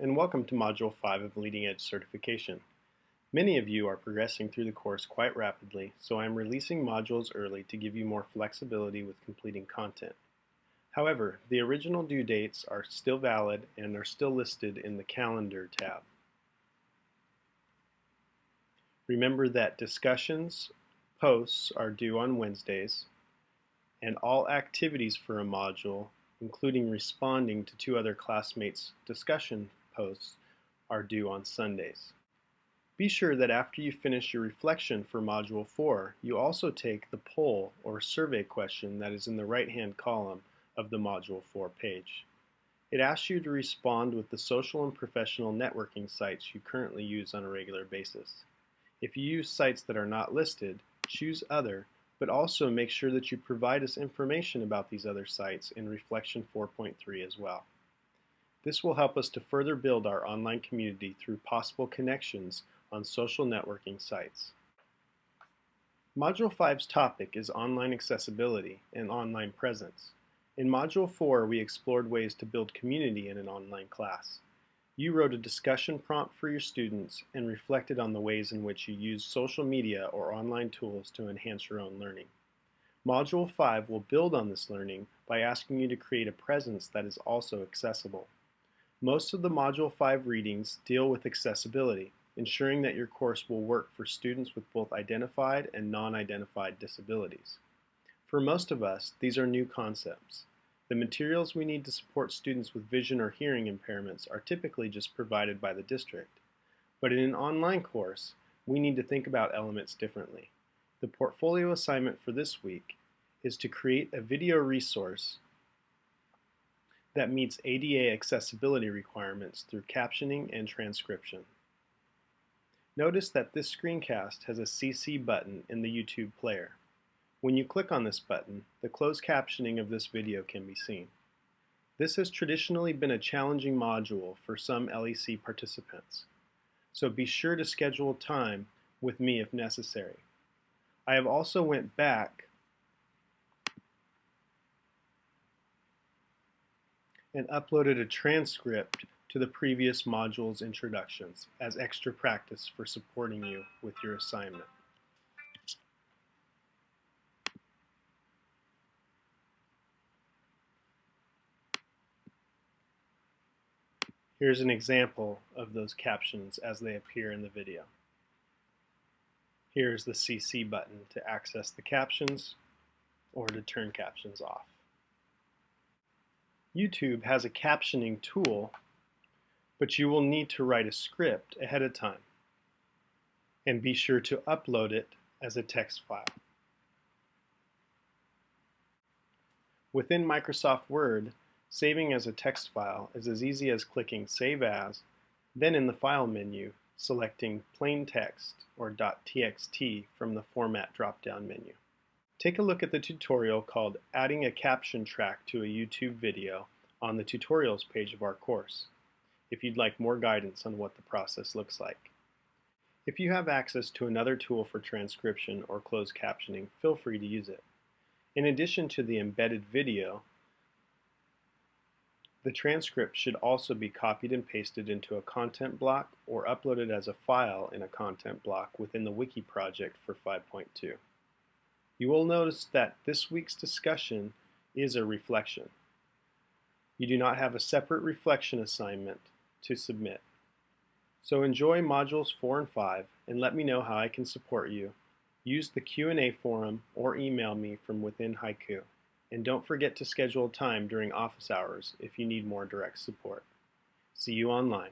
and welcome to Module 5 of Leading Edge Certification. Many of you are progressing through the course quite rapidly, so I am releasing modules early to give you more flexibility with completing content. However, the original due dates are still valid and are still listed in the Calendar tab. Remember that discussions, posts are due on Wednesdays, and all activities for a module, including responding to two other classmates' discussion posts, are due on Sundays. Be sure that after you finish your reflection for Module 4, you also take the poll or survey question that is in the right-hand column of the Module 4 page. It asks you to respond with the social and professional networking sites you currently use on a regular basis. If you use sites that are not listed, choose Other, but also make sure that you provide us information about these other sites in Reflection 4.3 as well. This will help us to further build our online community through possible connections on social networking sites. Module 5's topic is online accessibility and online presence. In Module 4, we explored ways to build community in an online class. You wrote a discussion prompt for your students and reflected on the ways in which you use social media or online tools to enhance your own learning. Module 5 will build on this learning by asking you to create a presence that is also accessible. Most of the Module 5 readings deal with accessibility, ensuring that your course will work for students with both identified and non-identified disabilities. For most of us, these are new concepts. The materials we need to support students with vision or hearing impairments are typically just provided by the district. But in an online course, we need to think about elements differently. The portfolio assignment for this week is to create a video resource that meets ADA accessibility requirements through captioning and transcription. Notice that this screencast has a CC button in the YouTube player. When you click on this button, the closed captioning of this video can be seen. This has traditionally been a challenging module for some LEC participants, so be sure to schedule time with me if necessary. I have also went back and uploaded a transcript to the previous module's introductions as extra practice for supporting you with your assignment. Here's an example of those captions as they appear in the video. Here's the CC button to access the captions or to turn captions off. YouTube has a captioning tool but you will need to write a script ahead of time. And be sure to upload it as a text file. Within Microsoft Word, saving as a text file is as easy as clicking Save As, then in the File menu, selecting Plain Text or .txt from the Format drop-down menu. Take a look at the tutorial called Adding a Caption Track to a YouTube Video on the Tutorials page of our course if you'd like more guidance on what the process looks like. If you have access to another tool for transcription or closed captioning, feel free to use it. In addition to the embedded video, the transcript should also be copied and pasted into a content block or uploaded as a file in a content block within the Wiki project for 5.2. You will notice that this week's discussion is a reflection. You do not have a separate reflection assignment to submit. So enjoy modules 4 and 5 and let me know how I can support you. Use the Q&A forum or email me from within Haiku. And don't forget to schedule time during office hours if you need more direct support. See you online.